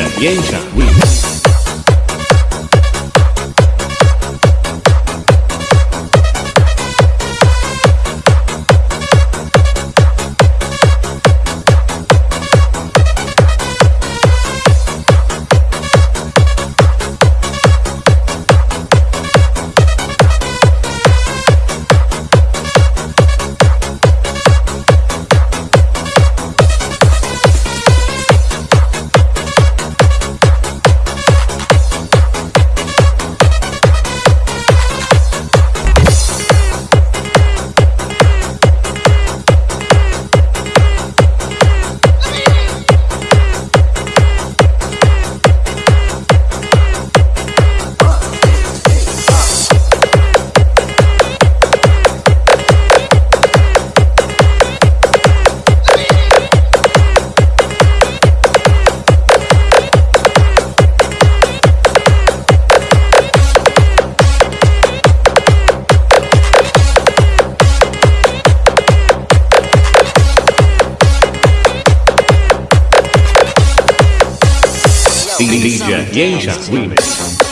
Yeah, jęcia. DJ 烟闪 remix。